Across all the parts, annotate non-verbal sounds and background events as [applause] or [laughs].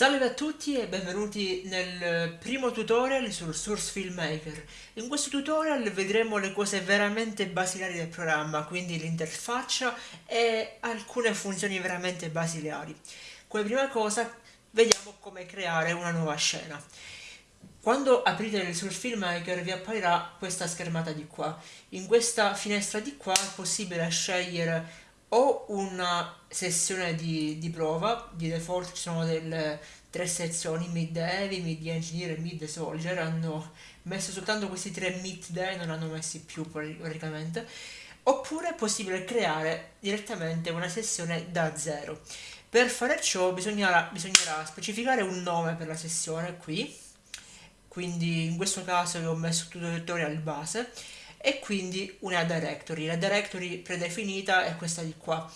Salve a tutti e benvenuti nel primo tutorial sul Source Filmmaker. In questo tutorial vedremo le cose veramente basilari del programma, quindi l'interfaccia e alcune funzioni veramente basilari. Come prima cosa vediamo come creare una nuova scena. Quando aprite il Source Filmmaker vi apparirà questa schermata di qua. In questa finestra di qua è possibile scegliere ho una sessione di, di, prova, di default ci sono delle tre sezioni, mid heavy, mid engineer e mid soldier, hanno messo soltanto questi tre mid day, non hanno messi più praticamente, oppure è possibile creare direttamente una sessione da zero. Per fare ciò bisognerà, bisognerà specificare un nome per la sessione qui, quindi in questo caso io ho messo tutorial base, e quindi una directory. La directory predefinita è questa di qua.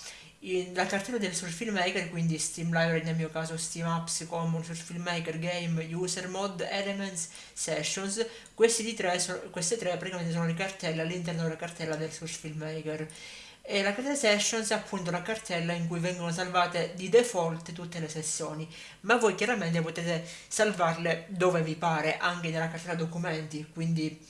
la cartella del Source Filmmaker, quindi Steam Library nel mio caso Steam Apps, Common, Source Filmmaker, Game, User Mod, Elements, Sessions, tre, queste tre praticamente sono le cartelle all'interno della cartella del Source Filmmaker. E la cartella Sessions è appunto la cartella in cui vengono salvate di default tutte le sessioni, ma voi chiaramente potete salvarle dove vi pare, anche nella cartella documenti, quindi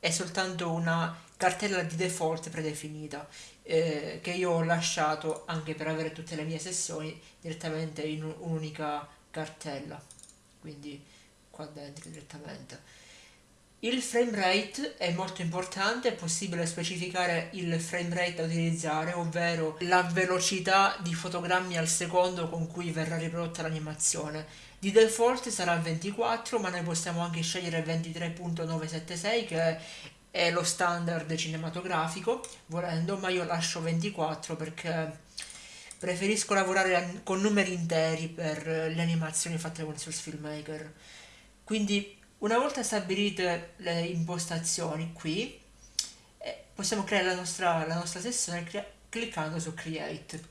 è soltanto una cartella di default predefinita eh, che io ho lasciato anche per avere tutte le mie sessioni direttamente in un'unica cartella quindi qua dentro direttamente il frame rate è molto importante, è possibile specificare il frame rate da utilizzare, ovvero la velocità di fotogrammi al secondo con cui verrà riprodotta l'animazione. Di default sarà 24, ma noi possiamo anche scegliere 23.976 che è lo standard cinematografico, volendo, ma io lascio 24 perché preferisco lavorare con numeri interi per le animazioni fatte con Source Filmmaker. Quindi una volta stabilite le impostazioni qui, eh, possiamo creare la nostra, la nostra sessione cliccando su Create.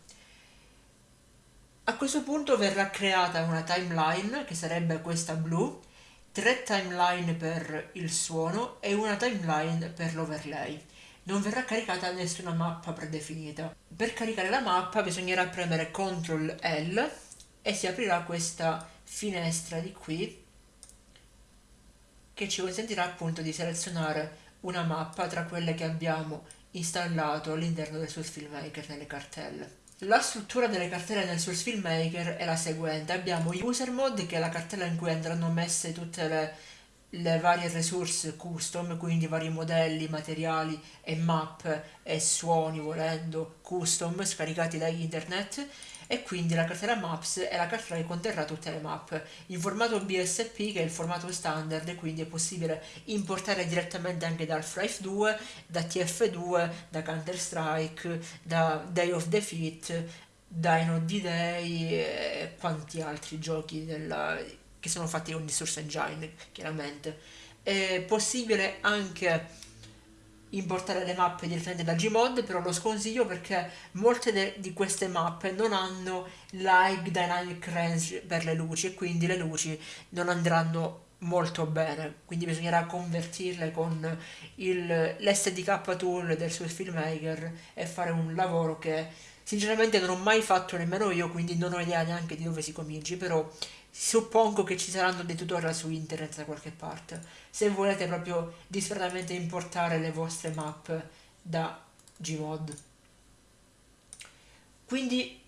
A questo punto verrà creata una timeline, che sarebbe questa blu, tre timeline per il suono e una timeline per l'overlay. Non verrà caricata nessuna mappa predefinita. Per caricare la mappa bisognerà premere CTRL L e si aprirà questa finestra di qui che ci consentirà appunto di selezionare una mappa tra quelle che abbiamo installato all'interno del Source Filmmaker nelle cartelle. La struttura delle cartelle nel Source Filmmaker è la seguente, abbiamo User Mode che è la cartella in cui andranno messe tutte le, le varie resource custom, quindi vari modelli, materiali e map e suoni volendo custom scaricati da internet e quindi la cartella Maps è la cartella che conterrà tutte le mappe in formato BSP che è il formato standard quindi è possibile importare direttamente anche da Half-Life 2, da TF2, da Counter-Strike, da Day of Defeat, Dino D-Day e quanti altri giochi della, che sono fatti con di Source Engine chiaramente. È possibile anche importare le mappe direttamente da Gmod, però lo sconsiglio perché molte di queste mappe non hanno l'High Dynamic Range per le luci e quindi le luci non andranno molto bene, quindi bisognerà convertirle con l'SDK tool del suo filmmaker e fare un lavoro che sinceramente non ho mai fatto nemmeno io, quindi non ho idea neanche di dove si cominci, però suppongo che ci saranno dei tutorial su internet da qualche parte. Se volete proprio disperatamente importare le vostre mappe da Gmod. Quindi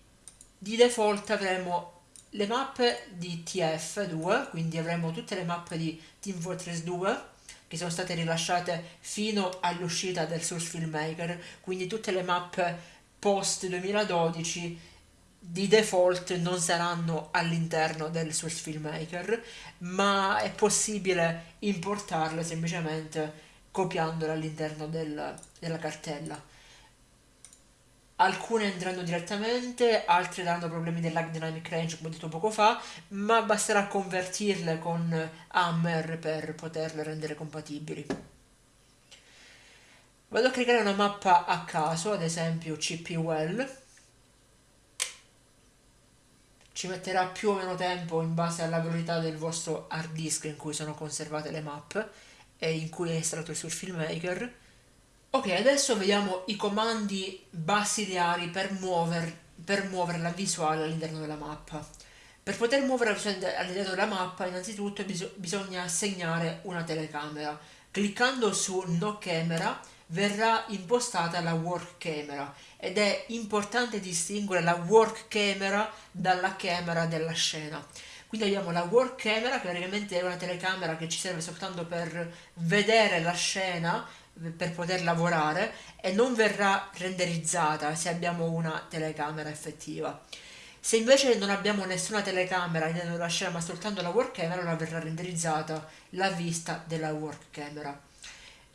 di default avremo le mappe di TF2 quindi avremo tutte le mappe di Team Fortress 2 che sono state rilasciate fino all'uscita del Source Filmmaker quindi tutte le mappe post 2012 di default non saranno all'interno del Source Filmmaker, ma è possibile importarle semplicemente copiandole all'interno del, della cartella. Alcune andranno direttamente, altre daranno problemi dell'Ag Dynamic Range come ho detto poco fa, ma basterà convertirle con Hammer per poterle rendere compatibili. Vado a creare una mappa a caso, ad esempio CP Well, ci metterà più o meno tempo in base alla velocità del vostro hard disk in cui sono conservate le mappe e in cui è il suo filmmaker ok adesso vediamo i comandi basilari per, muover, per muovere la visuale all'interno della mappa Per poter muovere all'interno della mappa innanzitutto bis bisogna assegnare una telecamera. Cliccando su No Camera verrà impostata la Work Camera ed è importante distinguere la Work Camera dalla camera della scena. Quindi abbiamo la Work Camera che praticamente è una telecamera che ci serve soltanto per vedere la scena per poter lavorare e non verrà renderizzata se abbiamo una telecamera effettiva. Se invece non abbiamo nessuna telecamera all'interno della scena ma soltanto la work camera, allora verrà renderizzata la vista della work camera.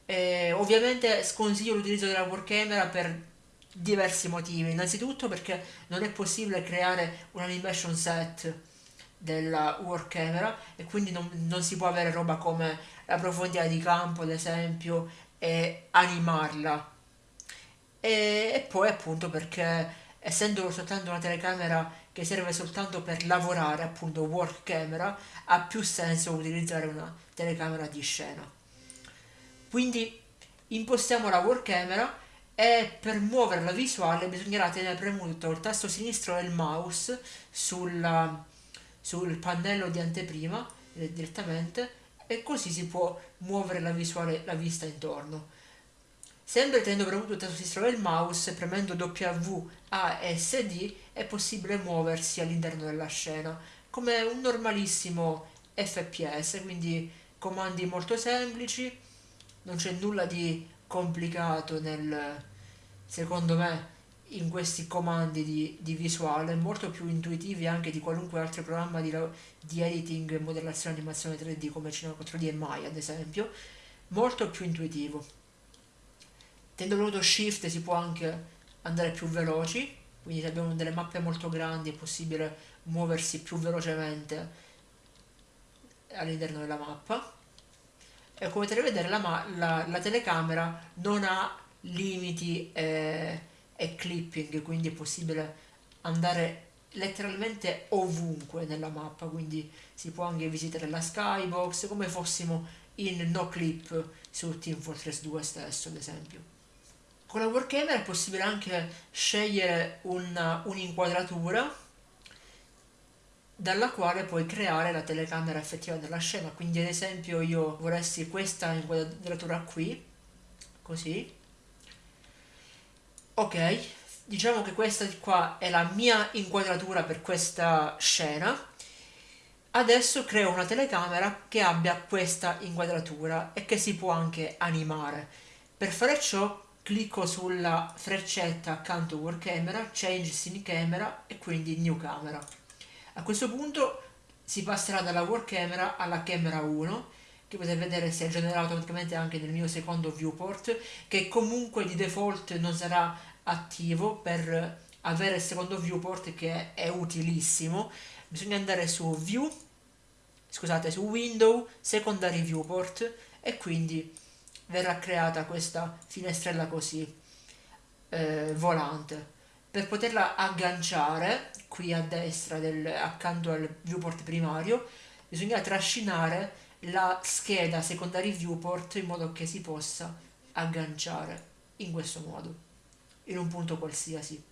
E ovviamente sconsiglio l'utilizzo della work camera per diversi motivi. Innanzitutto perché non è possibile creare un animation set della work camera e quindi non, non si può avere roba come la profondità di campo ad esempio e animarla e, e poi appunto perché essendo soltanto una telecamera che serve soltanto per lavorare, appunto work camera, ha più senso utilizzare una telecamera di scena. Quindi impostiamo la work camera e per muovere la visuale bisognerà tenere premuto il tasto sinistro del mouse sulla, sul pannello di anteprima eh, direttamente e così si può muovere la visuale, la vista intorno. Sempre tenendo premuto il tasto sinistro del mouse, premendo W, A e S, D, è possibile muoversi all'interno della scena, come un normalissimo FPS, quindi comandi molto semplici, non c'è nulla di complicato nel, secondo me, in questi comandi di, di, visuale, molto più intuitivi anche di qualunque altro programma di, di editing, modellazione animazione 3D come Cinema 4D e Maya ad esempio, molto più intuitivo. Tenendo premuto shift si può anche andare più veloci, quindi se abbiamo delle mappe molto grandi è possibile muoversi più velocemente all'interno della mappa. E come potete vedere la, la, la telecamera non ha limiti e, e clipping, quindi è possibile andare letteralmente ovunque nella mappa, quindi si può anche visitare la skybox come fossimo in no clip su Team Fortress 2 stesso ad esempio. Con la Warhammer è possibile anche scegliere un'inquadratura dalla quale puoi creare la telecamera effettiva della scena. Quindi ad esempio io vorresti questa inquadratura qui così. Ok diciamo che questa qua è la mia inquadratura per questa scena. Adesso creo una telecamera che abbia questa inquadratura e che si può anche animare. Per fare ciò clicco sulla freccetta accanto Work Camera, Change Scene Camera e quindi New Camera. A questo punto si passerà dalla Work Camera alla Camera 1 che potete vedere si è generato automaticamente anche nel mio secondo viewport che comunque di default non sarà attivo per avere il secondo viewport che è utilissimo. Bisogna andare su view scusate su window secondary viewport e quindi verrà creata questa finestrella così eh, volante per poterla agganciare qui a destra del, accanto al viewport primario bisogna trascinare la scheda secondary viewport in modo che si possa agganciare in questo modo in un punto qualsiasi.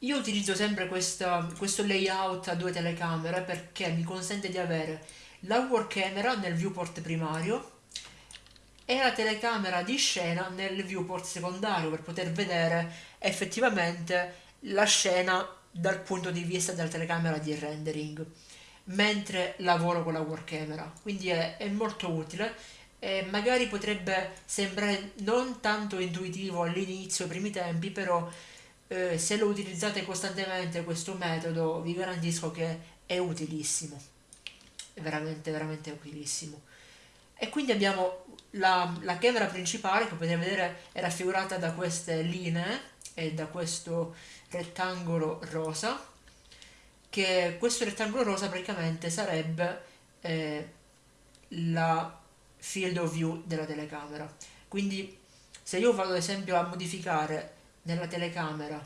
Io utilizzo sempre questa, questo layout a due telecamere perché mi consente di avere la work camera nel viewport primario e la telecamera di scena nel viewport secondario per poter vedere effettivamente la scena dal punto di vista della telecamera di rendering mentre lavoro con la work camera quindi è, è molto utile e magari potrebbe sembrare non tanto intuitivo all'inizio, ai primi tempi, però eh, se lo utilizzate costantemente questo metodo vi garantisco che è utilissimo, è veramente veramente utilissimo. E quindi abbiamo la, la camera principale che potete vedere è raffigurata da queste linee e da questo rettangolo rosa che questo rettangolo rosa praticamente sarebbe eh, la field of view della telecamera. Quindi se io vado ad esempio a modificare nella telecamera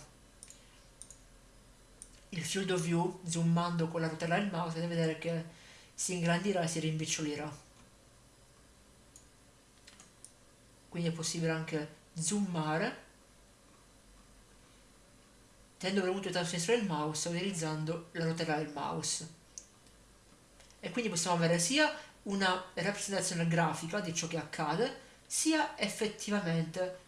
il field of view zoomando con la rotella del mouse potete vedere che si ingrandirà e si rimpicciolirà quindi è possibile anche zoomare tenendo premuto il tasto sinistro del mouse utilizzando la rotella del mouse. E quindi possiamo avere sia una rappresentazione grafica di ciò che accade, sia effettivamente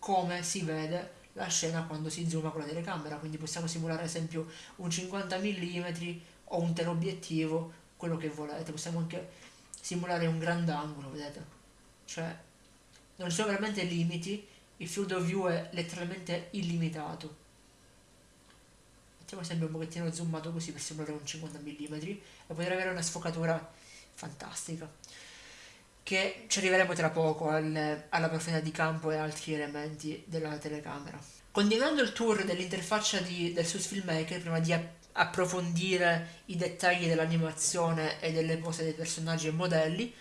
come si vede la scena quando si zooma con la telecamera, quindi possiamo simulare ad esempio un 50 mm o un teleobiettivo, quello che volete, possiamo anche simulare un grandangolo, vedete? Cioè, non ci sono veramente limiti, il field of view è letteralmente illimitato. Mettiamo sempre un pochettino zoomato così per simulare un 50 mm e poter avere una sfocatura fantastica che ci arriveremo tra poco al, alla profondità di campo e altri elementi della telecamera. Continuando il tour dell'interfaccia del Source Filmmaker, prima di approfondire i dettagli dell'animazione e delle pose dei personaggi e modelli,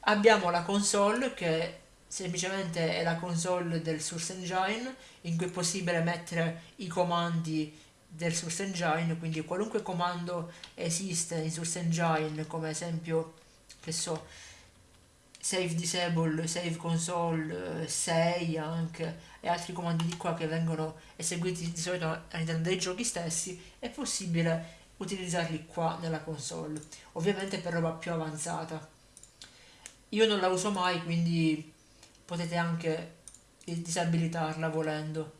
abbiamo la console che semplicemente è la console del Source Engine in cui è possibile mettere i comandi del Source Engine, quindi qualunque comando esiste in Source Engine, come esempio, che so, save disable, save console, eh, save anche e altri comandi di qua che vengono eseguiti di solito all'interno dei giochi stessi, è possibile utilizzarli qua nella console, ovviamente per roba più avanzata. Io non la uso mai, quindi potete anche disabilitarla volendo.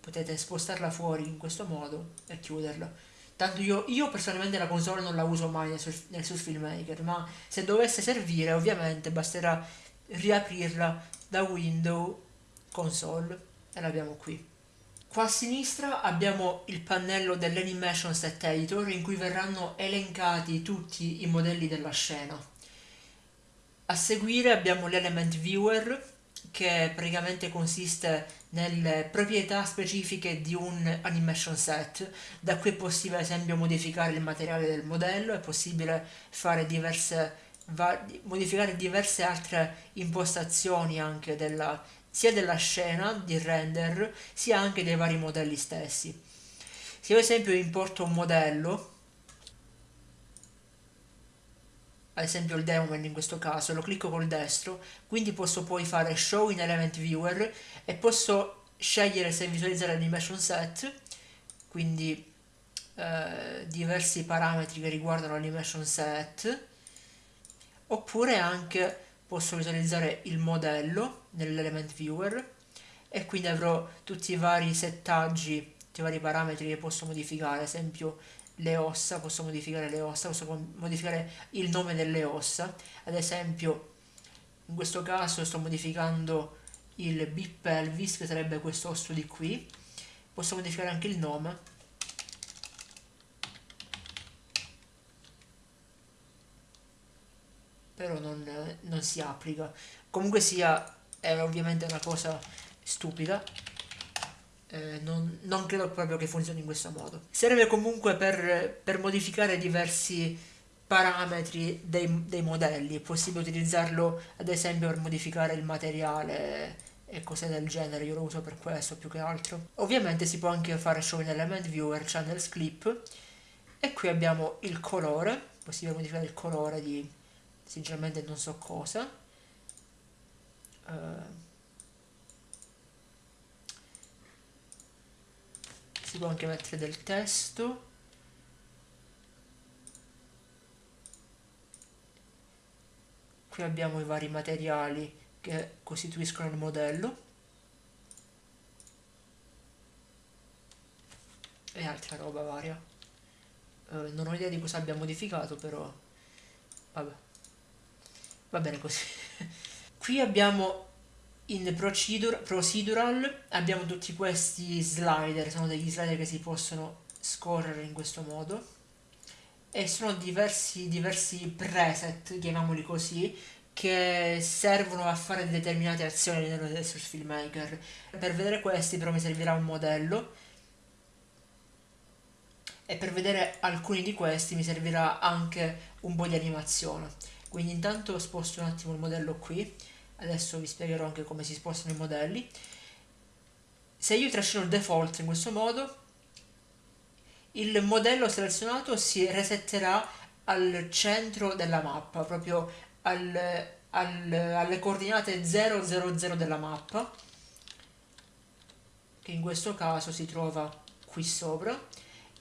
Potete spostarla fuori in questo modo e chiuderla. Tanto io, io, personalmente la console non la uso mai nel, nel Surf Filmmaker, ma se dovesse servire ovviamente basterà riaprirla da window console e l'abbiamo qui. Qua a sinistra abbiamo il pannello dell'Animation Set Editor in cui verranno elencati tutti i modelli della scena. A seguire abbiamo l'Element Viewer che praticamente consiste nelle proprietà specifiche di un animation set. Da qui è possibile ad esempio modificare il materiale del modello, è possibile diverse modificare diverse altre impostazioni anche della, sia della scena di render sia anche dei vari modelli stessi. Se ad esempio importo un modello ad esempio il Demoman in questo caso, lo clicco col destro, quindi posso poi fare Show in Element Viewer e posso scegliere se visualizzare l'animation set, quindi eh, diversi parametri che riguardano l'animation set, oppure anche posso visualizzare il modello nell'element viewer e quindi avrò tutti i vari settaggi, tutti i vari parametri che posso modificare, ad esempio le ossa, posso modificare le ossa, posso modificare il nome delle ossa, ad esempio in questo caso sto modificando il bip pelvis che sarebbe questo osso di qui, posso modificare anche il nome, però non, non si applica, comunque sia è ovviamente una cosa stupida eh, non, non, credo proprio che funzioni in questo modo. Serve comunque per, per modificare diversi parametri dei, dei, modelli, è possibile utilizzarlo ad esempio per modificare il materiale e cose del genere, io lo uso per questo più che altro. Ovviamente si può anche fare show in element viewer, channels clip e qui abbiamo il colore, possibile modificare il colore di sinceramente non so cosa. Uh, si può anche mettere del testo. Qui abbiamo i vari materiali che costituiscono il modello. E altra roba varia. Uh, non ho idea di cosa abbia modificato però vabbè. Va bene così. [laughs] Qui abbiamo in procedure, procedural abbiamo tutti questi slider, sono degli slider che si possono scorrere in questo modo e sono diversi, diversi preset, chiamiamoli così, che servono a fare determinate azioni all'interno del Source Filmmaker. Per vedere questi però mi servirà un modello e per vedere alcuni di questi mi servirà anche un po' di animazione. Quindi intanto sposto un attimo il modello qui adesso vi spiegherò anche come si spostano i modelli. Se io trascino il default in questo modo il modello selezionato si resetterà al centro della mappa proprio al, al, alle coordinate 000 della mappa che in questo caso si trova qui sopra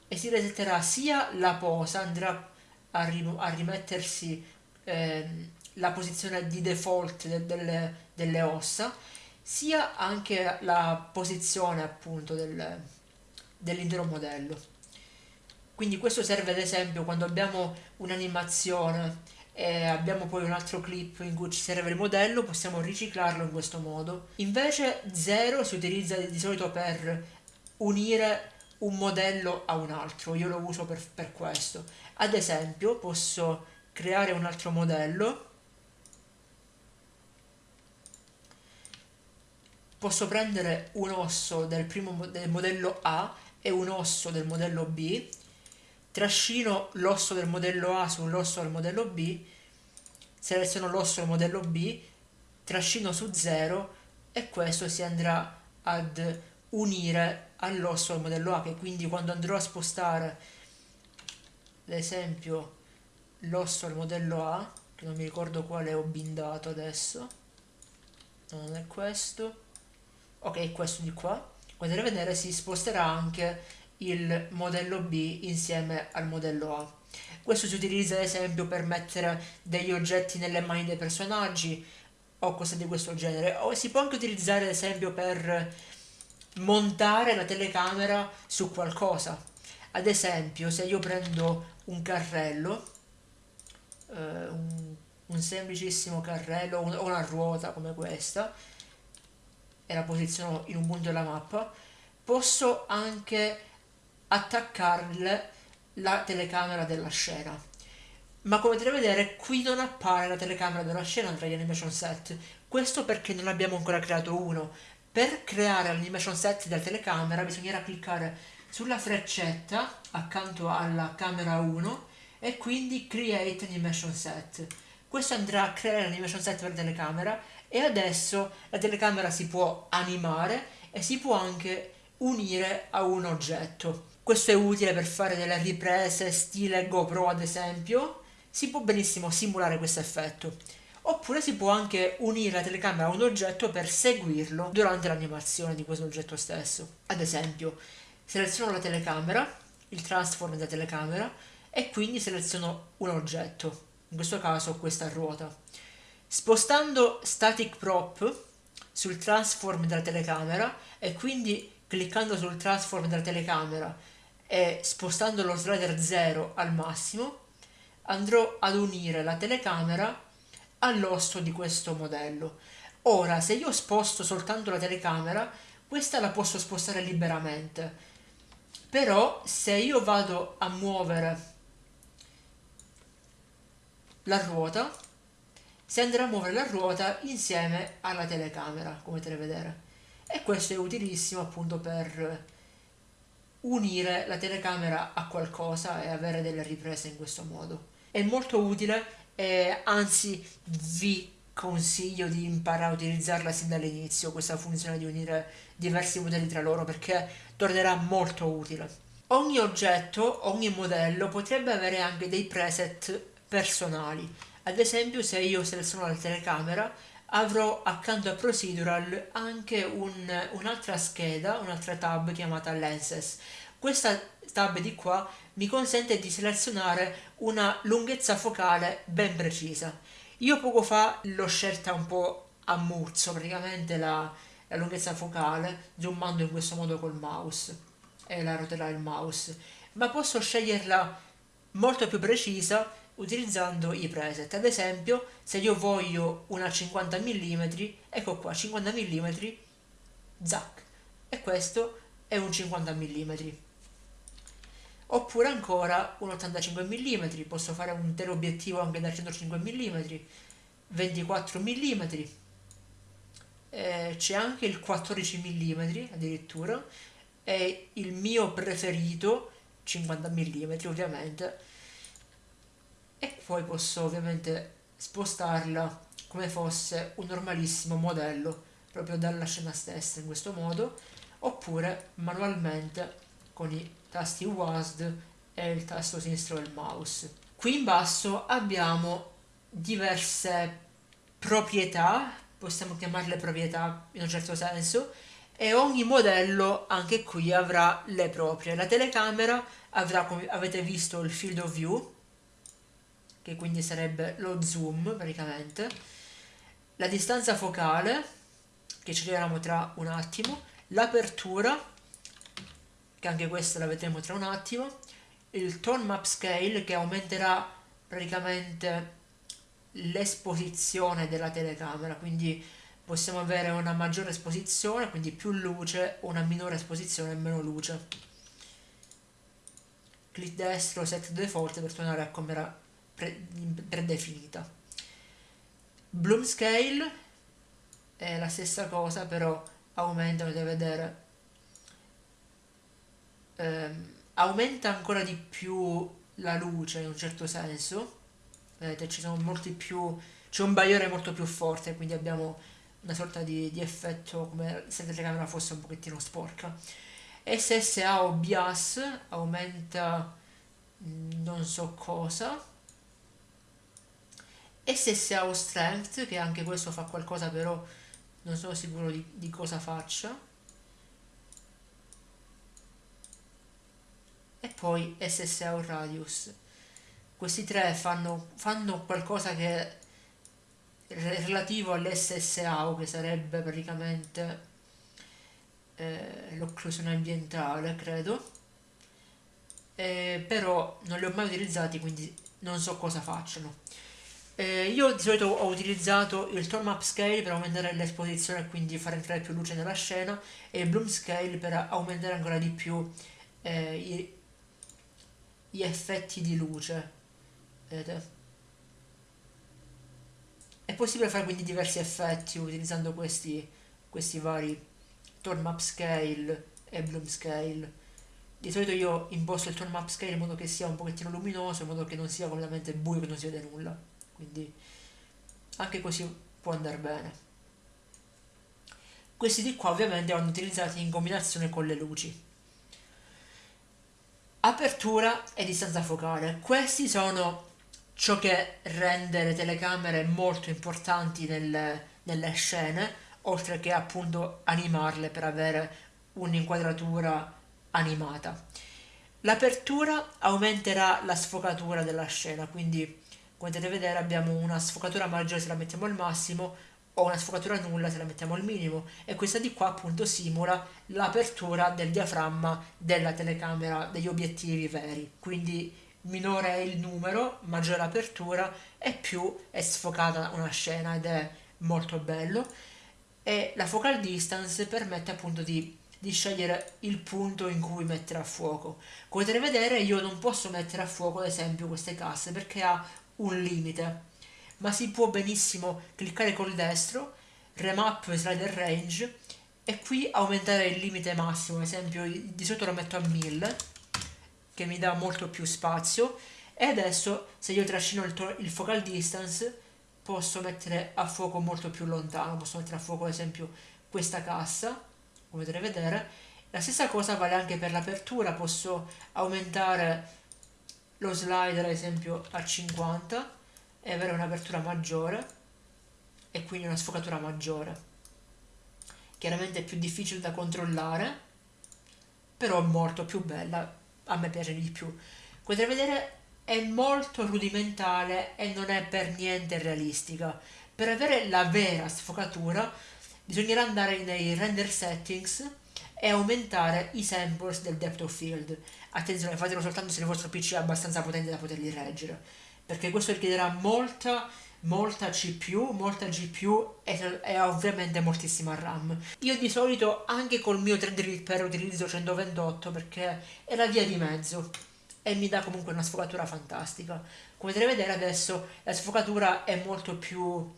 e si resetterà sia la posa, andrà a, rim a rimettersi eh, la posizione di default de delle, delle, ossa, sia anche la posizione appunto del, dell'intero modello. Quindi questo serve ad esempio quando abbiamo un'animazione e abbiamo poi un altro clip in cui ci serve il modello, possiamo riciclarlo in questo modo. Invece 0 si utilizza di solito per unire un modello a un altro, io lo uso per, per questo. Ad esempio posso creare un altro modello, posso prendere un osso del, primo, del modello A e un osso del modello B trascino l'osso del modello A sull'osso del modello B, seleziono l'osso del modello B, trascino su 0 e questo si andrà ad unire all'osso del modello A che quindi quando andrò a spostare ad esempio l'osso del modello A che non mi ricordo quale ho bindato adesso non è questo ok questo di qua potete vedere si sposterà anche il modello B insieme al modello A. Questo si utilizza ad esempio per mettere degli oggetti nelle mani dei personaggi o cose di questo genere, o si può anche utilizzare ad esempio per montare la telecamera su qualcosa. Ad esempio se io prendo un carrello, eh, un, un, semplicissimo carrello o una ruota come questa, e la posiziono in un punto della mappa, posso anche attaccarle la telecamera della scena. Ma come potete vedere qui non appare la telecamera della scena tra gli animation set. Questo perché non abbiamo ancora creato uno. Per creare l'animation set della telecamera bisognerà cliccare sulla freccetta accanto alla camera 1 e quindi create animation set. Questo andrà a creare l'animation set per la telecamera e adesso la telecamera si può animare e si può anche unire a un oggetto. Questo è utile per fare delle riprese stile GoPro ad esempio, si può benissimo simulare questo effetto. Oppure si può anche unire la telecamera a un oggetto per seguirlo durante l'animazione di questo oggetto stesso. Ad esempio, seleziono la telecamera, il transform della telecamera, e quindi seleziono un oggetto, in questo caso questa ruota. Spostando static prop sul transform della telecamera e quindi cliccando sul transform della telecamera e spostando lo slider 0 al massimo andrò ad unire la telecamera all'osso di questo modello. Ora, se io sposto soltanto la telecamera, questa la posso spostare liberamente. Però, se io vado a muovere la ruota, si andrà a muovere la ruota insieme alla telecamera, come potete vedere. E questo è utilissimo appunto per unire la telecamera a qualcosa e avere delle riprese in questo modo. È molto utile e anzi vi consiglio di imparare a utilizzarla sin dall'inizio questa funzione di unire diversi modelli tra loro perché tornerà molto utile. Ogni oggetto, ogni modello potrebbe avere anche dei preset personali. Ad esempio se io seleziono la telecamera avrò accanto a procedural anche un'altra un scheda, un'altra tab chiamata lenses. Questa tab di qua mi consente di selezionare una lunghezza focale ben precisa. Io poco fa l'ho scelta un po' a muzzo, praticamente la, la lunghezza focale, zoomando in questo modo col mouse e la roterà il mouse, ma posso sceglierla molto più precisa utilizzando i preset. Ad esempio, se io voglio una 50 mm, ecco qua, 50 mm, zac, e questo è un 50 mm. Oppure ancora un 85 mm, posso fare un teleobiettivo anche da 105 mm, 24 mm, c'è anche il 14 mm addirittura, e il mio preferito 50 mm ovviamente, e poi posso ovviamente spostarla come fosse un normalissimo modello proprio dalla scena stessa in questo modo oppure manualmente con i tasti WASD e il tasto sinistro del mouse. Qui in basso abbiamo diverse proprietà, possiamo chiamarle proprietà in un certo senso, e ogni modello anche qui avrà le proprie. La telecamera avrà, come avete visto, il field of view, che quindi sarebbe lo zoom praticamente, la distanza focale, che ci arriveremo tra un attimo, l'apertura, che anche questa la vedremo tra un attimo, il tone map scale che aumenterà praticamente l'esposizione della telecamera, quindi possiamo avere una maggiore esposizione, quindi più luce, una minore esposizione e meno luce. Clic destro set default per tornare a come era pre predefinita. Bloom scale è la stessa cosa, però aumenta, potete vedere, ehm, aumenta ancora di più la luce in un certo senso. Vedete, ci sono molti più, c'è un bagliore molto più forte, quindi abbiamo una sorta di, di effetto come se la telecamera fosse un pochettino sporca. SSA o BIAS aumenta mm, non so cosa. SSA o Strength, che anche questo fa qualcosa però non sono sicuro di, di cosa faccia. E poi SSA o Radius. Questi tre fanno, fanno qualcosa che relativo all'SSAO che sarebbe praticamente eh, l'occlusione ambientale credo eh, però non li ho mai utilizzati quindi non so cosa facciano eh, io di solito ho utilizzato il tone map scale per aumentare l'esposizione e quindi far entrare più luce nella scena e il bloom scale per aumentare ancora di più eh, i, gli effetti di luce vedete è possibile fare quindi diversi effetti utilizzando questi, questi vari tone map scale e bloom scale. Di solito io imposto il tone map scale in modo che sia un pochettino luminoso, in modo che non sia completamente buio, che non si vede nulla. Quindi anche così può andare bene. Questi di qua ovviamente vanno utilizzati in combinazione con le luci. Apertura e distanza focale. Questi sono ciò che rende le telecamere molto importanti nel, nelle scene, oltre che appunto animarle per avere un'inquadratura animata. L'apertura aumenterà la sfocatura della scena, quindi potete vedere abbiamo una sfocatura maggiore se la mettiamo al massimo o una sfocatura nulla se la mettiamo al minimo. E questa di qua appunto simula l'apertura del diaframma della telecamera degli obiettivi veri, quindi minore è il numero, maggiore l'apertura e più è sfocata una scena ed è molto bello. E la focal distance permette appunto di, di scegliere il punto in cui mettere a fuoco. Come potete vedere io non posso mettere a fuoco ad esempio queste casse perché ha un limite, ma si può benissimo cliccare col destro, remap slider range e qui aumentare il limite massimo, ad esempio di solito lo metto a 1000 che mi dà molto più spazio. E adesso se io trascino il, il focal distance posso mettere a fuoco molto più lontano, posso mettere a fuoco ad esempio questa cassa, come potete vedere, la stessa cosa vale anche per l'apertura, posso aumentare lo slider ad esempio a 50 e avere un'apertura maggiore e quindi una sfocatura maggiore. Chiaramente è più difficile da controllare, però è molto più bella a me piace di più. Potete vedere è molto rudimentale e non è per niente realistica. Per avere la vera sfocatura bisognerà andare nei render settings e aumentare i samples del depth of field. Attenzione, fatelo soltanto se il vostro PC è abbastanza potente da poterli reggere, perché questo richiederà molta molta CPU, molta GPU e, e, ovviamente moltissima RAM. Io di solito anche col mio 3D per utilizzo 128 perché è la via di mezzo e mi dà comunque una sfocatura fantastica. Come potete vedere adesso la sfocatura è molto più,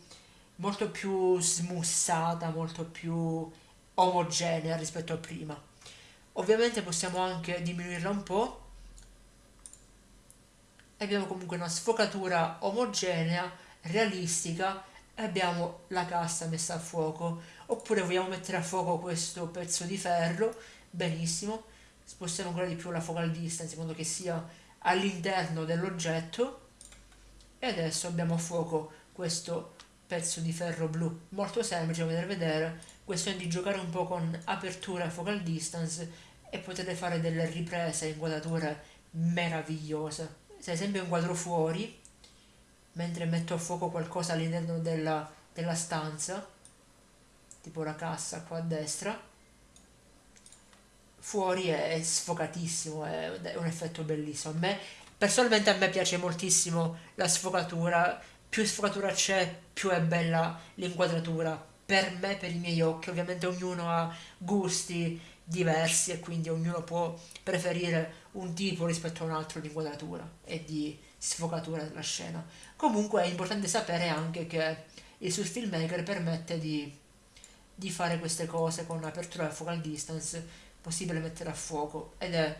molto più smussata, molto più omogenea rispetto a prima. Ovviamente possiamo anche diminuirla un po' e abbiamo comunque una sfocatura omogenea realistica e abbiamo la cassa messa a fuoco. Oppure vogliamo mettere a fuoco questo pezzo di ferro benissimo. Spostiamo ancora di più la focal distance in modo che sia all'interno dell'oggetto. E adesso abbiamo a fuoco questo pezzo di ferro blu molto semplice potete vedere questione di giocare un po' con apertura e focal distance e potete fare delle riprese e inquadrature meravigliose se ad esempio inquadro fuori mentre metto a fuoco qualcosa all'interno della, della stanza tipo la cassa qua a destra fuori è sfocatissimo è un effetto bellissimo a me personalmente a me piace moltissimo la sfocatura più sfocatura c'è, più è bella l'inquadratura. Per me, per i miei occhi, ovviamente ognuno ha gusti diversi e quindi ognuno può preferire un tipo rispetto a un altro di inquadratura e di sfocatura della scena. Comunque è importante sapere anche che il Source Filmmaker permette di, di fare queste cose con apertura e focal distance, possibile mettere a fuoco ed è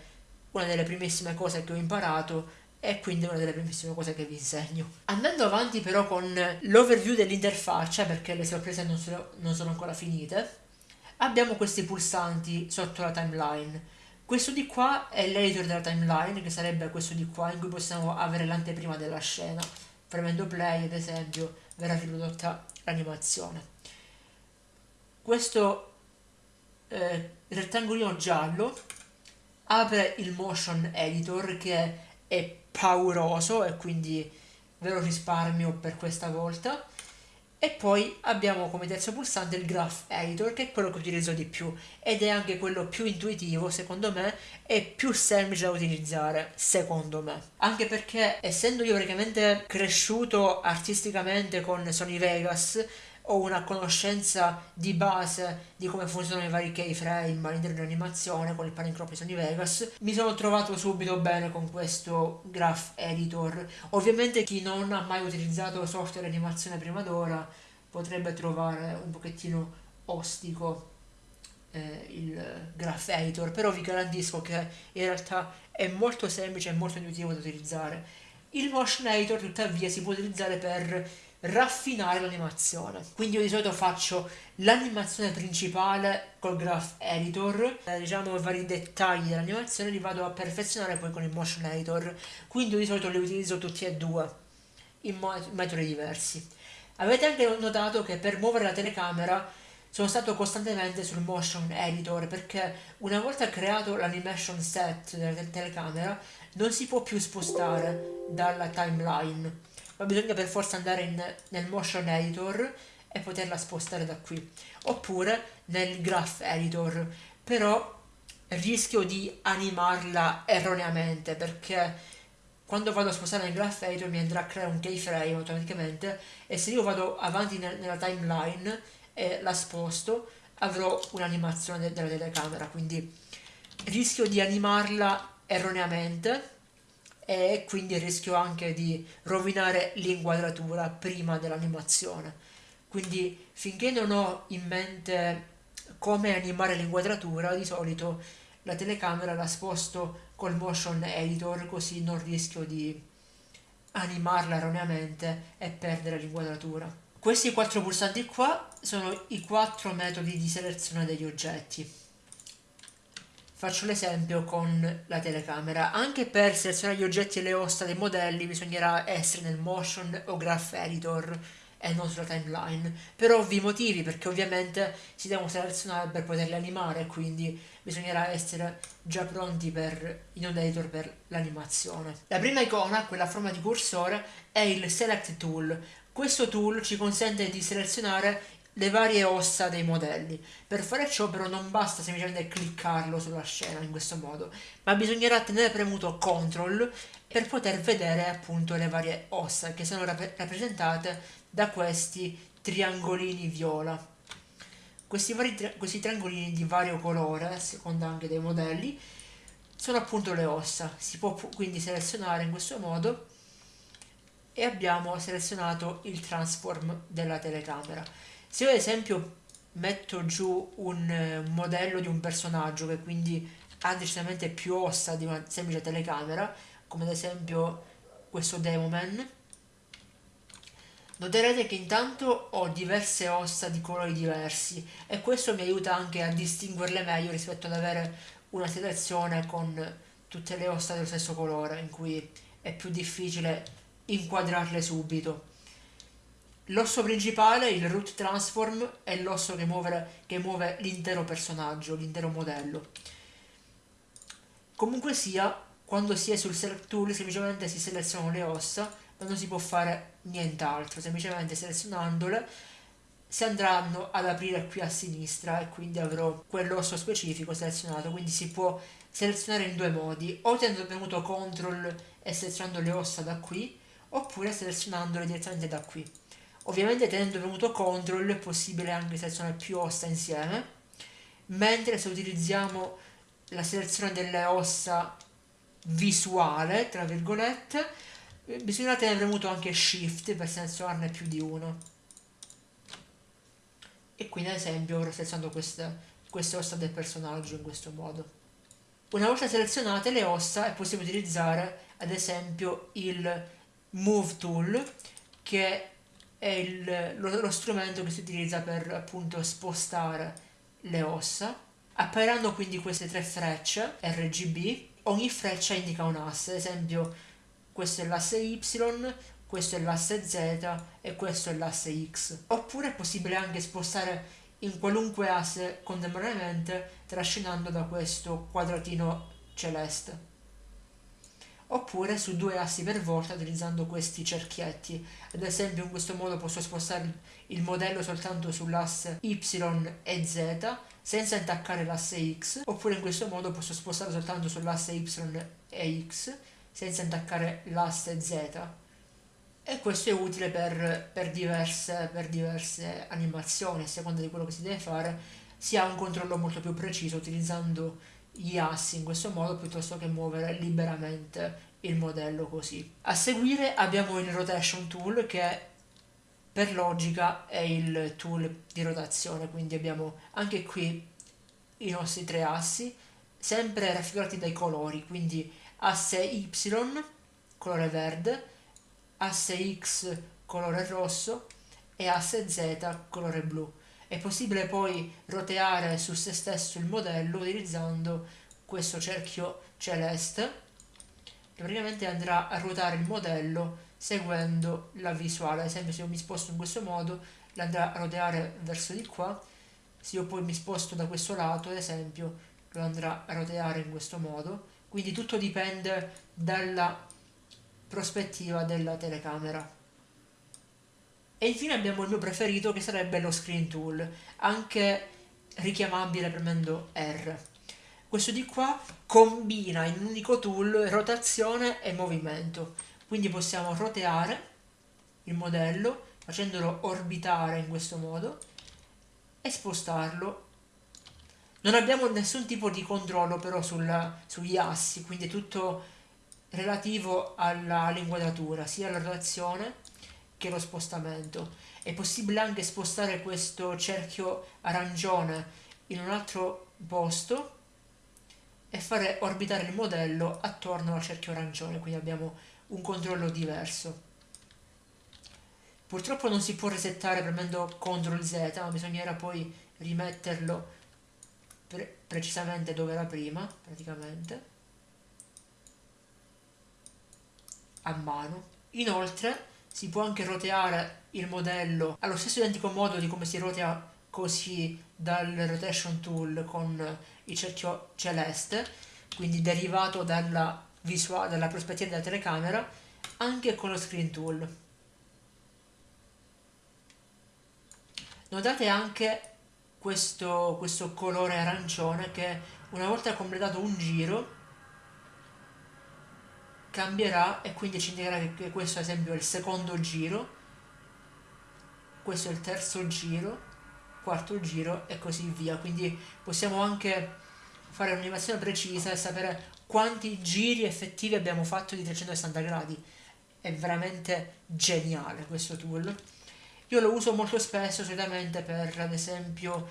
una delle primissime cose che ho imparato e quindi una delle primissime cose che vi insegno. Andando avanti però con l'overview dell'interfaccia, perché le sorprese non sono, non sono ancora finite, abbiamo questi pulsanti sotto la timeline. Questo di qua è l'editor della timeline, che sarebbe questo di qua, in cui possiamo avere l'anteprima della scena. Premendo play, ad esempio, verrà riprodotta l'animazione. Questo eh, rettangolino giallo apre il motion editor che è pauroso e quindi ve lo risparmio per questa volta. E poi abbiamo come terzo pulsante il Graph Editor che è quello che utilizzo di più ed è anche quello più intuitivo secondo me e più semplice da utilizzare secondo me. Anche perché essendo io praticamente cresciuto artisticamente con Sony Vegas ho una conoscenza di base di come funzionano i vari keyframe all'interno dell'animazione con il Panicrop di Sony Vegas, mi sono trovato subito bene con questo graph editor. Ovviamente chi non ha mai utilizzato software di animazione prima d'ora potrebbe trovare un pochettino ostico eh, il graph editor, però vi garantisco che in realtà è molto semplice e molto intuitivo da utilizzare. Il motion editor tuttavia si può utilizzare per raffinare l'animazione. Quindi io di solito faccio l'animazione principale col Graph Editor, eh, diciamo i vari dettagli dell'animazione li vado a perfezionare poi con il Motion Editor, quindi io di solito li utilizzo tutti e due in, in metodi diversi. Avete anche notato che per muovere la telecamera sono stato costantemente sul motion editor perché una volta creato l'animation set della telecamera non si può più spostare dalla timeline ma bisogna per forza andare in, nel motion editor e poterla spostare da qui. Oppure nel graph editor. Però rischio di animarla erroneamente perché quando vado a spostare nel graph editor mi andrà a creare un keyframe automaticamente e se io vado avanti nel, nella timeline e la sposto avrò un'animazione de della telecamera. Quindi rischio di animarla erroneamente e quindi rischio anche di rovinare l'inquadratura prima dell'animazione. Quindi finché non ho in mente come animare l'inquadratura, di solito la telecamera la sposto col motion editor così non rischio di animarla erroneamente e perdere l'inquadratura. Questi quattro pulsanti qua sono i quattro metodi di selezione degli oggetti. Faccio l'esempio con la telecamera. Anche per selezionare gli oggetti e le ossa dei modelli bisognerà essere nel motion o graph editor e non sulla timeline. Per ovvi motivi, perché ovviamente si devono selezionare per poterli animare, quindi bisognerà essere già pronti per, in un editor per l'animazione. La prima icona, quella a forma di cursore, è il Select Tool. Questo tool ci consente di selezionare le varie ossa dei modelli. Per fare ciò però non basta semplicemente cliccarlo sulla scena in questo modo, ma bisognerà tenere premuto CTRL per poter vedere appunto le varie ossa che sono rap rappresentate da questi triangolini viola. Questi, vari tri questi triangolini di vario colore, a seconda anche dei modelli, sono appunto le ossa. Si può quindi selezionare in questo modo e abbiamo selezionato il transform della telecamera. Se io ad esempio metto giù un eh, modello di un personaggio che quindi ha decisamente più ossa di una semplice telecamera, come ad esempio questo Demoman, noterete che intanto ho diverse ossa di colori diversi e questo mi aiuta anche a distinguerle meglio rispetto ad avere una selezione con tutte le ossa dello stesso colore in cui è più difficile inquadrarle subito. L'osso principale, il root transform, è l'osso che muove, muove l'intero personaggio, l'intero modello. Comunque sia, quando si è sul select tool semplicemente si selezionano le ossa, ma non si può fare nient'altro, semplicemente selezionandole si andranno ad aprire qui a sinistra e quindi avrò quell'osso specifico selezionato, quindi si può selezionare in due modi, o tenendo premuto CTRL e selezionando le ossa da qui, oppure selezionandole direttamente da qui. Ovviamente tenendo premuto CTRL è possibile anche selezionare più ossa insieme, mentre se utilizziamo la selezione delle ossa visuale, tra virgolette, bisogna tenere premuto anche Shift per selezionarne più di uno e quindi ad esempio ora selezionando queste, queste ossa del personaggio in questo modo. Una volta selezionate le ossa è possibile utilizzare ad esempio il Move Tool che è il, lo, lo, strumento che si utilizza per appunto spostare le ossa. Appariranno quindi queste tre frecce RGB, ogni freccia indica un asse, ad esempio questo è l'asse Y, questo è l'asse Z e questo è l'asse X. Oppure è possibile anche spostare in qualunque asse contemporaneamente trascinando da questo quadratino celeste. Oppure su due assi per volta utilizzando questi cerchietti. Ad esempio in questo modo posso spostare il modello soltanto sull'asse Y e Z senza intaccare l'asse X. Oppure in questo modo posso spostare soltanto sull'asse Y e X senza intaccare l'asse Z e questo è utile per, per, diverse, per diverse animazioni, a seconda di quello che si deve fare, si ha un controllo molto più preciso utilizzando gli assi in questo modo piuttosto che muovere liberamente il modello così. A seguire abbiamo il rotation tool che per logica è il tool di rotazione, quindi abbiamo anche qui i nostri tre assi, sempre raffigurati dai colori, quindi asse Y, colore verde, asse X colore rosso e asse Z colore blu. È possibile poi roteare su se stesso il modello utilizzando questo cerchio celeste che praticamente andrà a ruotare il modello seguendo la visuale. Ad esempio se io mi sposto in questo modo andrà a roteare verso di qua, se io poi mi sposto da questo lato ad esempio lo andrà a roteare in questo modo. Quindi tutto dipende dalla prospettiva della telecamera. E infine abbiamo il mio preferito che sarebbe lo screen tool, anche richiamabile premendo R. Questo di qua combina in un unico tool rotazione e movimento, quindi possiamo roteare il modello facendolo orbitare in questo modo e spostarlo. Non abbiamo nessun tipo di controllo però sulla, sugli assi, quindi è tutto relativo all'inquadratura, sia la rotazione che lo spostamento. È possibile anche spostare questo cerchio arancione in un altro posto e fare orbitare il modello attorno al cerchio arancione, quindi abbiamo un controllo diverso. Purtroppo non si può resettare premendo CTRL Z, ma bisognerà poi rimetterlo pre precisamente dove era prima, praticamente. a mano. Inoltre si può anche roteare il modello allo stesso identico modo di come si rotea così dal rotation tool con il cerchio celeste, quindi derivato dalla, visuale, dalla prospettiva della telecamera, anche con lo screen tool. Notate anche questo, questo colore arancione che una volta completato un giro cambierà e quindi ci indicherà che questo ad esempio è il secondo giro, questo è il terzo giro, quarto giro e così via. Quindi possiamo anche fare un'animazione precisa e sapere quanti giri effettivi abbiamo fatto di 360 gradi. È veramente geniale questo tool. Io lo uso molto spesso solitamente per ad esempio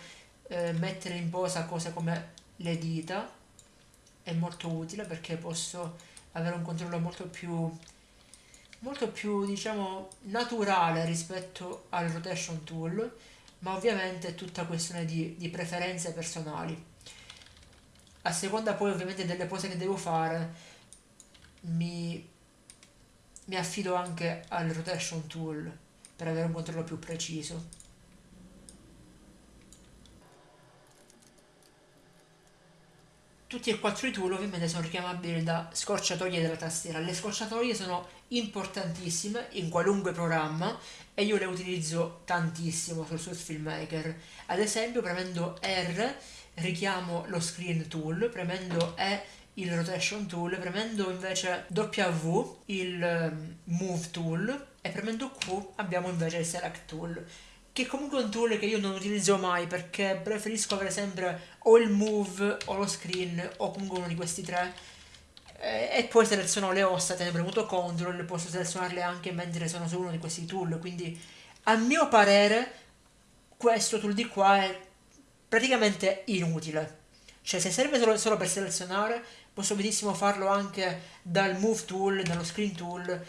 eh, mettere in posa cose come le dita. È molto utile perché posso avere un controllo molto più molto più diciamo naturale rispetto al rotation tool ma ovviamente è tutta questione di, di preferenze personali a seconda poi ovviamente delle pose che devo fare mi, mi affido anche al rotation tool per avere un controllo più preciso. Tutti e quattro i tool ovviamente sono richiamabili da scorciatoie della tastiera. Le scorciatoie sono importantissime in qualunque programma e io le utilizzo tantissimo sul Source Filmmaker. Ad esempio premendo R richiamo lo Screen Tool, premendo E il Rotation Tool, premendo invece W il ehm, Move Tool e premendo Q abbiamo invece il Select Tool che comunque è un tool che io non utilizzo mai perché preferisco avere sempre o il move o lo screen o comunque uno di questi tre. Eh, e poi seleziono le ossa tenendo premuto CTRL posso selezionarle anche mentre sono su uno di questi tool. Quindi a mio parere questo tool di qua è praticamente inutile. Cioè se serve solo, solo per selezionare posso benissimo farlo anche dal move tool, dallo screen tool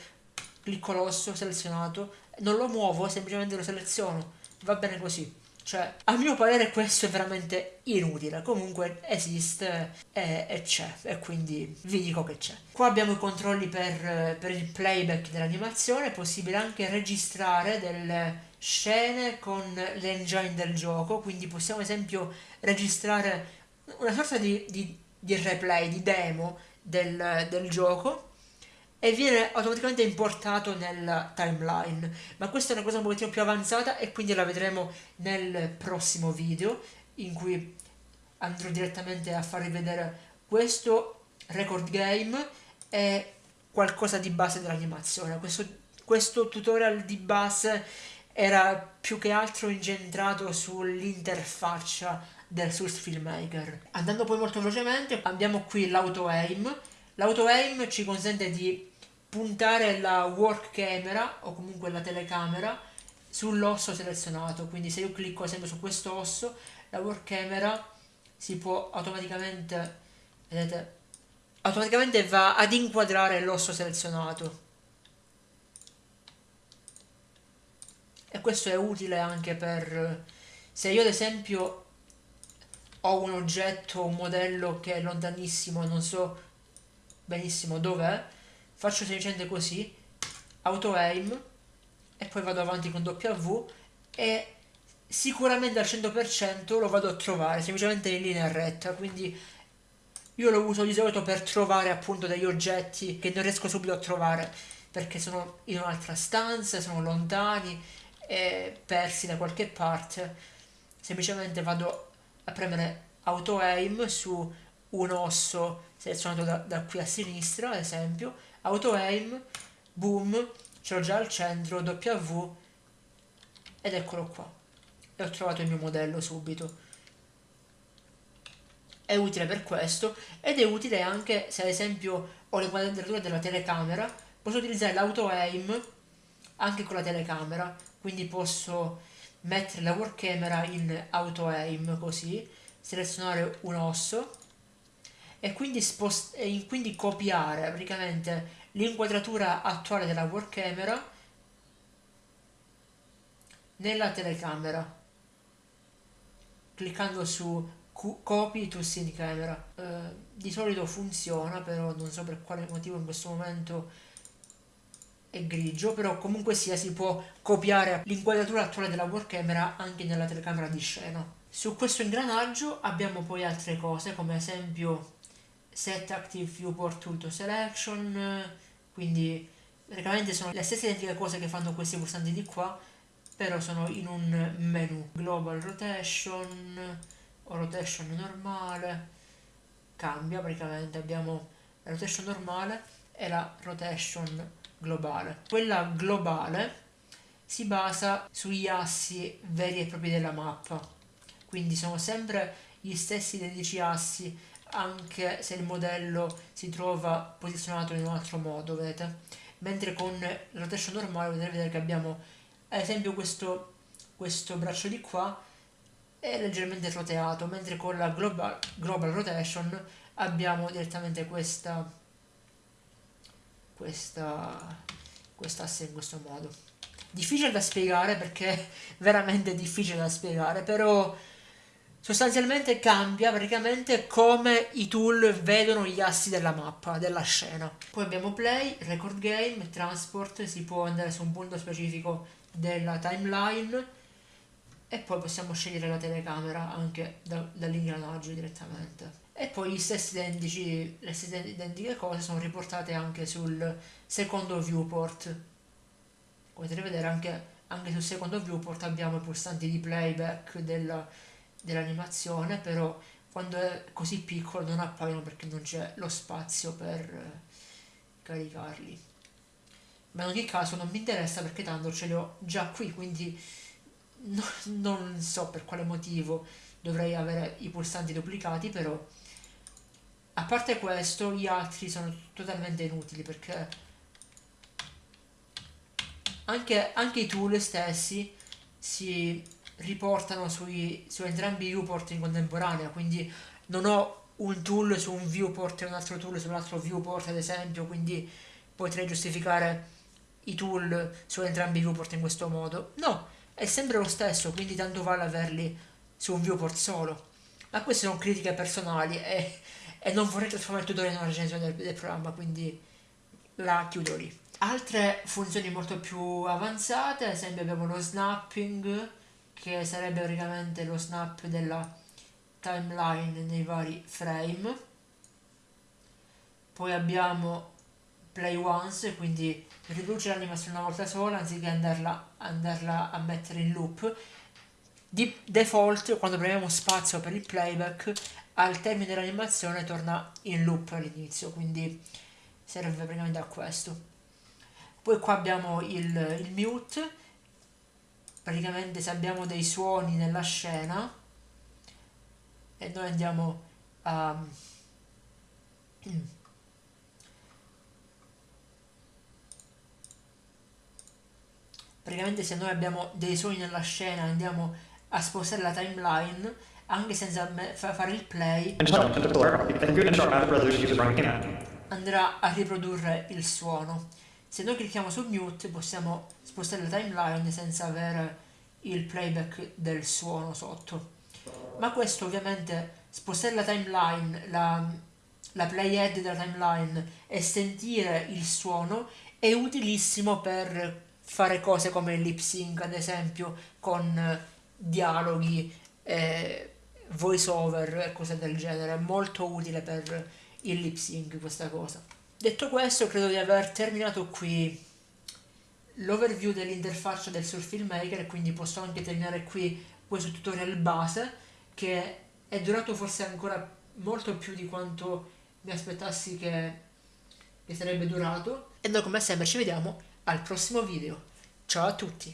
clicco l'osso selezionato non lo muovo semplicemente lo seleziono va bene così. Cioè, a mio parere questo è veramente inutile, comunque esiste e, e c'è, e quindi vi dico che c'è. Qua abbiamo i controlli per, per il playback dell'animazione, è possibile anche registrare delle scene con l'engine del gioco, quindi possiamo ad esempio registrare una sorta di, di, di replay, di demo del, del gioco e viene automaticamente importato nella timeline. Ma questa è una cosa un pochettino più avanzata e quindi la vedremo nel prossimo video in cui andrò direttamente a farvi vedere questo record game e qualcosa di base dell'animazione. Questo, questo tutorial di base era più che altro incentrato sull'interfaccia del Source Filmmaker. Andando poi molto velocemente abbiamo qui l'auto aim l'auto aim ci consente di puntare la work camera o comunque la telecamera sull'osso selezionato. Quindi se io clicco ad esempio su questo osso la work camera si può automaticamente vedete automaticamente va ad inquadrare l'osso selezionato. E questo è utile anche per se io ad esempio ho un oggetto un modello che è lontanissimo non so benissimo dov'è faccio semplicemente così auto aim e poi vado avanti con W e sicuramente al 100% lo vado a trovare semplicemente in linea retta quindi io lo uso di solito per trovare appunto degli oggetti che non riesco subito a trovare perché sono in un'altra stanza, sono lontani e persi da qualche parte. Semplicemente vado a premere auto aim su un osso selezionato da, da qui a sinistra ad esempio auto aim, boom, ce l'ho già al centro, W ed eccolo qua. E ho trovato il mio modello subito. È utile per questo ed è utile anche se ad esempio ho le quadrature della telecamera, posso utilizzare l'auto aim anche con la telecamera, quindi posso mettere la work camera in auto aim così, selezionare un osso e quindi, e quindi copiare praticamente l'inquadratura attuale della work camera nella telecamera cliccando su copy to scene camera. Uh, di solito funziona però non so per quale motivo in questo momento è grigio però comunque sia si può copiare l'inquadratura attuale della work camera anche nella telecamera di scena. Su questo ingranaggio abbiamo poi altre cose come esempio set active viewport tool to selection quindi praticamente sono le stesse identiche cose che fanno questi pulsanti di qua però sono in un menu global rotation o rotation normale cambia praticamente abbiamo la rotation normale e la rotation globale. Quella globale si basa sugli assi veri e propri della mappa quindi sono sempre gli stessi identici assi anche se il modello si trova posizionato in un altro modo, vedete? Mentre con la rotation normale potete vedere che abbiamo ad esempio questo, questo braccio di qua è leggermente roteato, mentre con la global, global rotation abbiamo direttamente questa questa questa asse in questo modo. Difficile da spiegare perché [laughs] veramente difficile da spiegare, però sostanzialmente cambia praticamente come i tool vedono gli assi della mappa, della scena. Poi abbiamo play, record game, transport, si può andare su un punto specifico della timeline e poi possiamo scegliere la telecamera anche da, dall'ingranaggio direttamente. E poi gli stessi identici, le stesse identiche cose sono riportate anche sul secondo viewport. Potete vedere anche, anche sul secondo viewport abbiamo i pulsanti di playback della, dell'animazione, però quando è così piccolo non appaiono perché non c'è lo spazio per eh, caricarli. Ma in ogni caso non mi interessa perché tanto ce li ho già qui, quindi no, non so per quale motivo dovrei avere i pulsanti duplicati, però a parte questo gli altri sono totalmente inutili perché anche, anche i tool stessi si riportano sui, su entrambi i viewport in contemporanea, quindi non ho un tool su un viewport e un altro tool su un altro viewport ad esempio, quindi potrei giustificare i tool su entrambi i viewport in questo modo. No, è sempre lo stesso, quindi tanto vale averli su un viewport solo. Ma queste sono critiche personali e, e non vorrei trasformare il tutorial in una recensione del, del programma, quindi la chiudo lì. Altre funzioni molto più avanzate, ad esempio abbiamo lo snapping, che sarebbe praticamente lo snap della timeline nei vari frame. Poi abbiamo play once, quindi riduce l'animazione una volta sola anziché andarla, andarla a mettere in loop. Di default, quando premiamo spazio per il playback, al termine dell'animazione torna in loop all'inizio, quindi serve praticamente a questo. Poi qua abbiamo il, il mute, praticamente se abbiamo dei suoni nella scena e noi andiamo a... praticamente se noi abbiamo dei suoni nella scena andiamo a spostare la timeline anche senza fare il play andrà a riprodurre il suono. Se noi clicchiamo su mute possiamo spostare la timeline senza avere il playback del suono sotto. Ma questo ovviamente spostare la timeline la, la playhead della timeline e sentire il suono è utilissimo per fare cose come il lip sync ad esempio con dialoghi eh, voice over e cose del genere. È molto utile per il lip sync questa cosa. Detto questo credo di aver terminato qui l'overview dell'interfaccia del Surf Filmmaker quindi posso anche terminare qui questo tutorial base che è durato forse ancora molto più di quanto mi aspettassi che, che sarebbe durato e noi come sempre ci vediamo al prossimo video. Ciao a tutti!